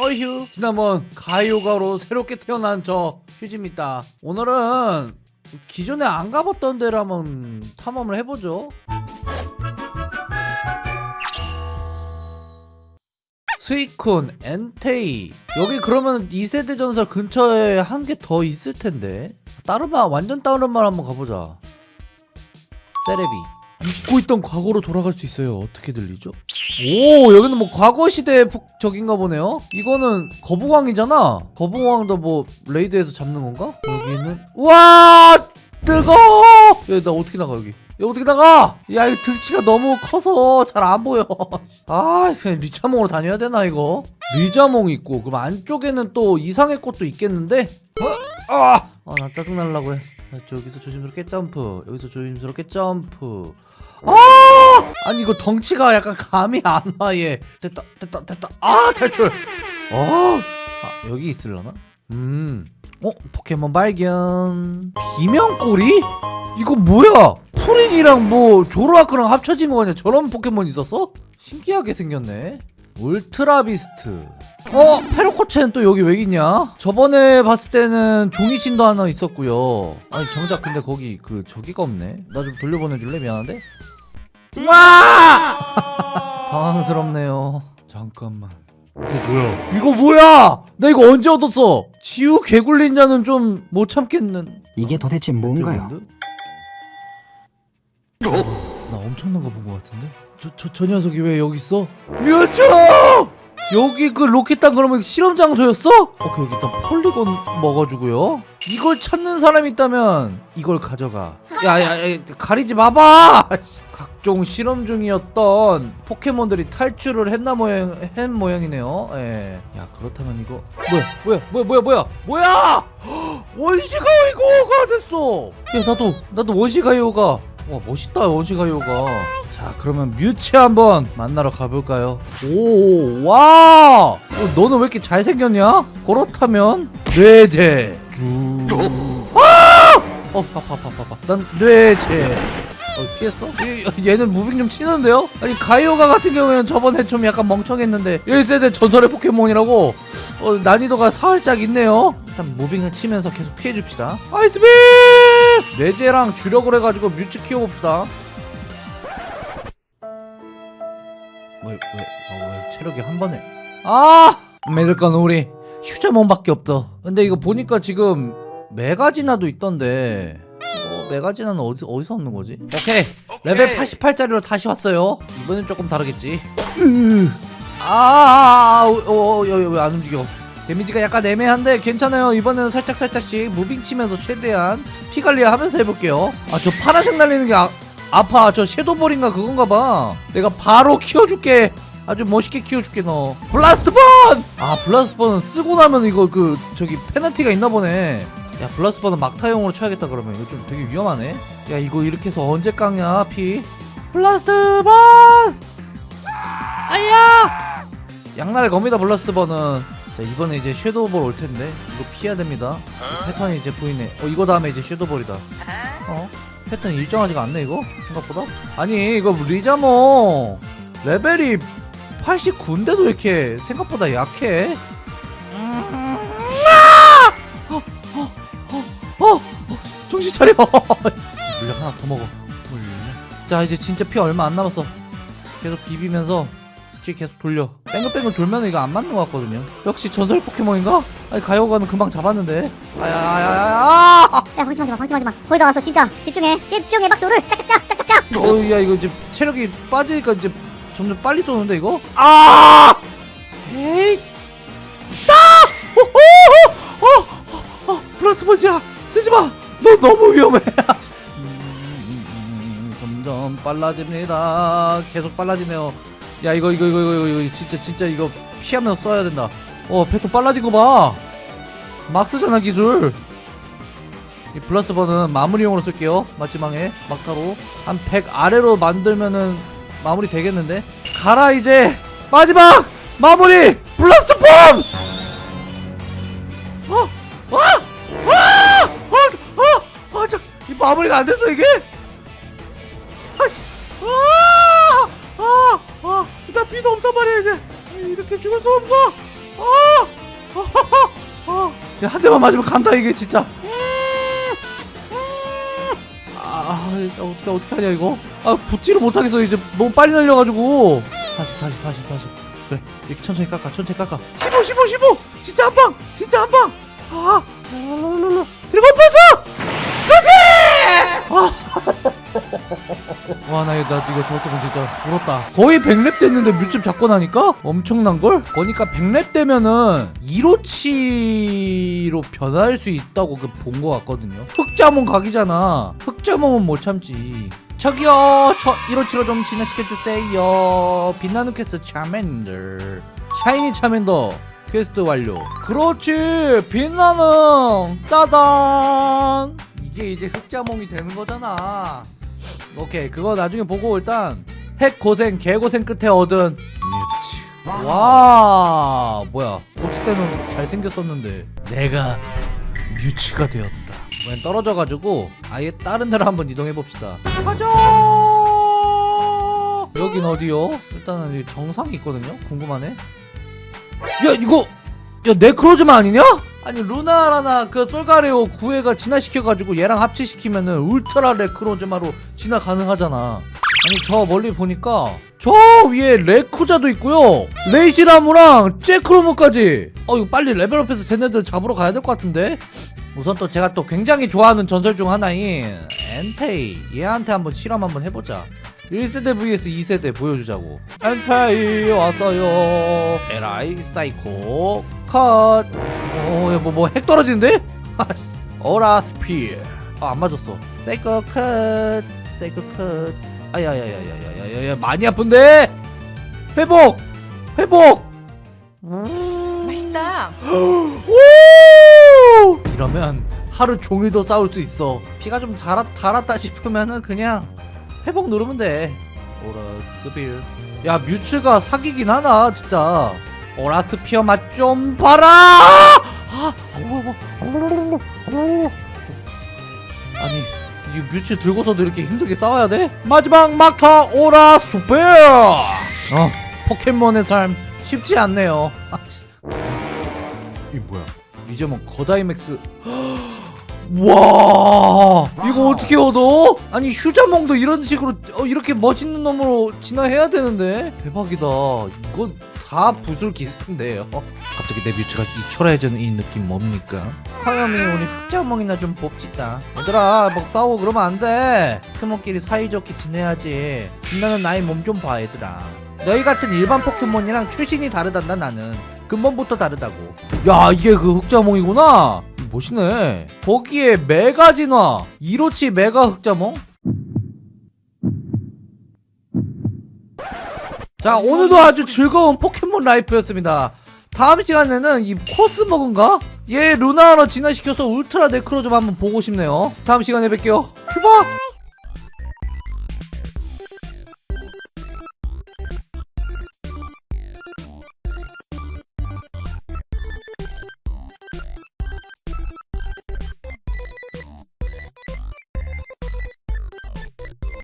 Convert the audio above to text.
어휴. 지난번 가요가로 새롭게 태어난 저 휴지입니다. 오늘은 기존에 안 가봤던 데를 한번 탐험을 해보죠. 스위콘, 엔테이. 여기 그러면 2세대 전설 근처에 한 개 더 있을 텐데. 말 완전 말 한번 가보자. 세레비 잊고 있던 과거로 돌아갈 수 있어요. 어떻게 들리죠? 오 여기는 뭐 과거 시대 적인가 보네요. 이거는 거북왕이잖아. 거북왕도 뭐 raid에서 잡는 건가? 여기는 와 뜨거 야나 어떻게 나가 여기? 야 어떻게 나가? 야 이 등치가 너무 커서 잘 안 보여. 아 그냥 리자몽으로 다녀야 되나 이거? 리자몽 있고 그럼 안쪽에는 또 이상해꽃도 있겠는데? 어? 아나 짜증날라고 해. 자, 여기서 조심스럽게 점프. 여기서 조심스럽게 점프. 아 아니 이거 덩치가 약간 감이 안 와 얘. 됐다 됐다 됐다. 아 탈출. 어? 아, 여기 있을려나? 음. 어? 포켓몬 발견. 비명꼬리? 이거 뭐야? 프린이랑 뭐 조로아크랑 합쳐진 거 아니야? 저런 포켓몬 있었어? 신기하게 생겼네 울트라 비스트 어? 페로코체는 또 여기 왜 있냐? 저번에 봤을 때는 종이신도 하나 있었고요 아니 정작 근데 거기 그 저기가 없네 나 좀 돌려보내줄래? 미안한데? 와! 당황스럽네요 잠깐만 이거 뭐야 이거 뭐야 나 이거 언제 얻었어 지우 개굴린 자는 좀 못 참겠는 이게 도대체 뭔가요? 나 엄청난 거본거 같은데? 저, 저, 저 녀석이 왜 여기 있어? 뮤츠! 여기 그 로켓단 그러면 실험 장소였어? 오케이 여기 일단 폴리곤 먹어주고요 이걸 찾는 사람이 있다면 이걸 가져가 야야야 가리지 마봐 각종 실험 중이었던 포켓몬들이 탈출을 했나 모양 했 모양이네요 예. 야 그렇다면 이거 뭐야 뭐야 뭐야 뭐야 뭐야 뭐야 원시가이거가 됐어 야 나도 나도 원시가이오가 와 멋있다 원시가이오가. 자 그러면 뮤츠 한번 만나러 가볼까요? 오와 어, 너는 왜 이렇게 잘생겼냐? 그렇다면 뇌제. 아! 어 파파 파 파파 난 뇌제. 어 피했어? 얘, 얘는 moving 좀 치는데요? 아니 가이오가 같은 경우에는 저번에 좀 약간 멍청했는데 1세대 전설의 포켓몬이라고? 어, 난이도가 살짝 있네요. 일단 moving을 치면서 계속 피해줍시다. Ice Beam 뇌제랑 주력을 해가지고 뮤츠 키워봅시다. 왜, 왜, 어, 왜 체력이 한 번에? 아! 믿을 건 우리 리자몽밖에 없어. 근데 이거 보니까 지금 메가진화도 있던데. 어, 메가진화는 어디, 어디서 얻는 거지? 오케이. 레벨 88짜리로 다시 왔어요. 이번엔 조금 다르겠지. 아아아 어, 왜 안 움직여 데미지가 약간 애매한데 괜찮아요. 이번에는 살짝살짝씩 moving 치면서 최대한 피 관리하면서 해볼게요. 아 저 파란색 날리는 게 아, 아파. 저 Shadow Ball인가 그건가 봐. 내가 바로 키워줄게. 아주 멋있게 키워줄게 너. Blast Burn! 아 Blast Burn은 쓰고 나면 이거 그 저기 페널티가 있나 보네. 야 Blast Burn은 막타용으로 쳐야겠다 그러면. 이거 좀 되게 위험하네. 야 이거 이렇게 해서 언제 깎냐 피? Blast Burn! 아야! 양날의 검이다 Blast Burn은 자 이번에 이제 Shadow Ball 올 텐데 이거 피해야 됩니다. 패턴이 이제 보이네. 어 이거 다음에 이제 Shadow Ball이다. 어? 패턴 일정하지가 않네 이거? 생각보다? 아니 이거 리자몽 레벨이 89인데도 이렇게 생각보다 약해? 어, 어, 어, 어, 정신 차려. 물약 하나 더 먹어. 자 이제 진짜 피 얼마 안 남았어. 계속 비비면서 스킬 계속 돌려 뺑글뺑글 돌면 이거 안 맞는 것 같거든요 역시 전설 포켓몬인가? 아니 가이오가는 금방 잡았는데 아야야야야 야 방심하지마 방심하지마 거의 다 왔어 진짜 집중해 집중해 박수를 짝짝짝 짝짝짝 어야 이거 이제 체력이 빠지니까 이제 점점 빨리 쏘는데 이거 아 에이 따 오오오 어, 어, 플러스 번지야 쓰지마 너 너무 위험해 음, 점점 빨라집니다 계속 빨라지네요 야 이거 이거 이거 이거 이거 진짜 진짜 이거 피하면서 써야 된다 어 패턴 빨라진 거봐막 쓰잖아 기술 이 번은 마무리용으로 쓸게요 마지막에 막타로 한 100 아래로 만들면은 마무리 되겠는데 가라 이제 마지막 마무리 블라스트 폼! 어? 어? 어? 어? 어? 어? 저, 이 마무리가 안 됐어 이게? 아씨 아! 아! 아! 나 피도 없단 말이야 이제. 이렇게 죽을 수 없어. 아! 야, 한 대만 맞으면 간다 이게 진짜. 아 이거 어떻게 어떻게 하냐 이거? 아 붙지를 못하겠어 이제. 너무 빨리 날려가지고. 다시 다시 다시 다시. 그래 이렇게 천천히 깎아 천천히 깎아. 15 15 15 진짜 한 방! 진짜 한 방! 아 랄랄랄랄라. 드래곤 펄스 와, 나 이거, 나 이거 졌으면 진짜 울었다. 거의 100렙 됐는데 뮤츠 잡고 나니까? 엄청난걸? 보니까 100렙 되면은 이로치로 변할 수 있다고 그 본 거 같거든요. 흑자몽 각이잖아. 흑자몽은 못 참지. 저기요, 저 이로치로 좀 진화시켜주세요. 빛나는 quest Charmander. Shiny Charmander. quest 완료. 그렇지, 빛나는 따단. 이게 이제 흑자몽이 되는 거잖아. 오케이 그거 나중에 보고 일단 핵 고생 개고생 끝에 얻은 뮤츠 와 뭐야. 고치 때는 잘생겼었는데 내가 뮤츠가 되었다. 웬 떨어져가지고 아예 다른 데로 한번 이동해봅시다. 가자! 여긴 어디요? 일단은 정상이 있거든요? 궁금하네. 야 이거 야 네크로즈마 아니냐? 아니 루나라나 그 솔가레오 구해가 진화시켜가지고 얘랑 합치시키면은 울트라 네크로즈마로 진화 가능하잖아. 아니 저 멀리 보니까 저 위에 레쿠쟈도 있고요. 레시라무랑 제크로무까지. 어 이거 빨리 레벨업해서 쟤네들 잡으러 가야 될 것 같은데? 우선 또 제가 또 굉장히 좋아하는 전설 중 하나인 엔테이. 얘한테 한번 실험 한번 해보자 1세대 vs 2세대 보여주자고 엔테이 왔어요 에라이 Psycho Cut 어, 뭐뭐 핵 떨어지는데? Aura Sphere 아, 안 맞았어 Psycho Cut Psycho Cut 아야야야야야야야 많이 아픈데? 회복 회복 맛있다. 오! 이러면 하루 종일도 싸울 수 있어. 피가 좀 자랐, 달았다 싶으면은 그냥 회복 누르면 돼. Aura Sphere. 야 뮤츠가 사기긴 하나 진짜. 오라트 피어 맛 좀 봐라. 아. 아니 이 뮤츠 들고서도 이렇게 힘들게 싸워야 돼? 마지막 막타 오라 스빌. 어 포켓몬의 삶 쉽지 않네요. 아, 진- 이 뭐야? 리제몬 거다이맥스. 와 이거 어떻게 얻어? 아니 휴자몽도 이런 식으로 어, 이렇게 멋있는 놈으로 진화해야 되는데 대박이다. 이건 다 부술 기세인데요. 갑자기 내 뮤츠가 이 초라해지는 이 느낌 뭡니까? 화염이 우리 흑자몽이나 좀 봅시다. 얘들아 막 싸우고 그러면 안 돼. 포켓몬끼리 사이좋게 지내야지. 빛나는 나의 몸 좀 봐 얘들아. 너희 같은 일반 포켓몬이랑 출신이 다르단다 나는. 근본부터 다르다고. 야 이게 그 흑자몽이구나. 멋있네. 거기에 메가 진화, 이로치 메가 흑자몽. 자 오늘도 아주 즐거운 포켓몬 라이프였습니다. 다음 시간에는 이 코스모그인가? 얘 루나로 진화시켜서 울트라 네크로 좀 한번 보고 싶네요. 다음 시간에 뵐게요. 휴바!